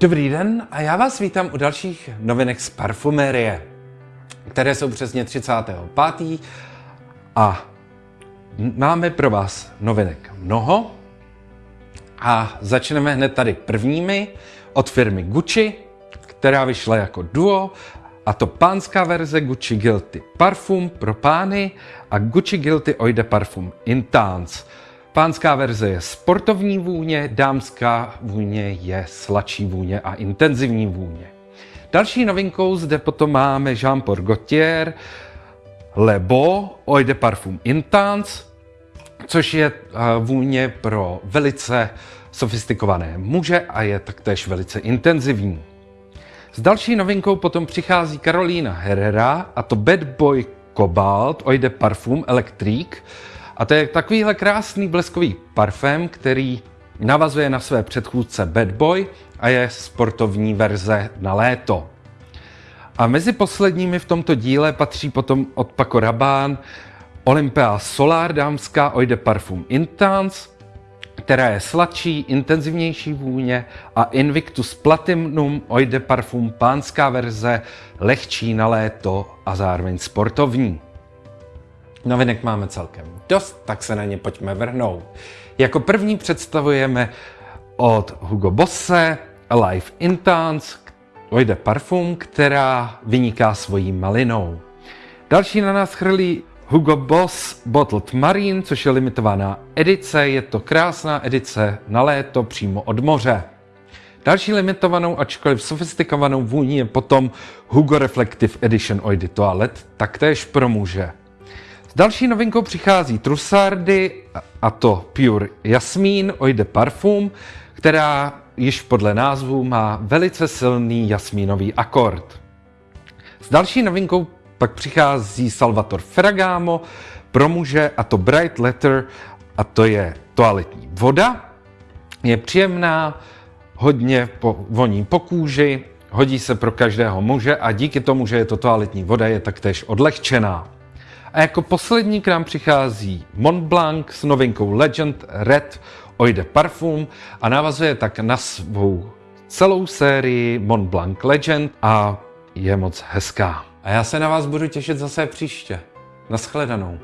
Dobrý den a já vás vítám u dalších novinek z parfumérie, které jsou přesně 35. a máme pro vás novinek mnoho a začneme hned tady prvními od firmy Gucci, která vyšla jako duo a to pánská verze Gucci Guilty Parfum pro pány a Gucci Guilty Eau de Parfum Intense. Pánská verze je sportovní vůně, dámská vůně je sladší vůně a intenzivní vůně. Další novinkou zde potom máme Jean Paul Gaultier Le Beau Eau de Parfum Intense, což je eh, vůně pro velice sofistikované muže a je taktéž velice intenzivní. S další novinkou potom přichází Karolína Herrera a to Bad Boy Cobalt Eau de Parfum Electric, a to je takovýhle krásný bleskový parfém, který navazuje na své předchůdce Bad Boy a je sportovní verze na léto. A mezi posledními v tomto díle patří potom od Paco Rabanne Olympia Solar dámská Eau de Parfum Intense, která je sladší, intenzivnější vůně a Invictus Platinum Eau de Parfum pánská verze, lehčí na léto a zároveň sportovní. Novinek máme celkem dost, tak se na ně pojďme vrhnout. Jako první představujeme od Hugo Bosse Alive Intense Eau de Parfum, která vyniká svojí malinou. Další na nás chrlí Hugo Boss Bottled Marine, což je limitovaná edice. Je to krásná edice na léto přímo od moře. Další limitovanou, ačkoliv sofistikovanou vůní je potom Hugo Reflective Edition Eau de Toilette, taktéž pro muže. Další novinkou přichází Trussardy, a to Pure Jasmín Eau de Parfum, která již podle názvu má velice silný jasmínový akord. S další novinkou pak přichází Salvator Ferragamo pro muže a to Bright Letter a to je toaletní voda. Je příjemná, hodně po, voní po kůži, hodí se pro každého muže a díky tomu, že je to toaletní voda, je taktéž odlehčená. A jako poslední k nám přichází Mont Blanc s novinkou Legend Red Eau de Parfum a navazuje tak na svou celou sérii Mont Blanc Legend a je moc hezká. A já se na vás budu těšit zase příště. Naschledanou.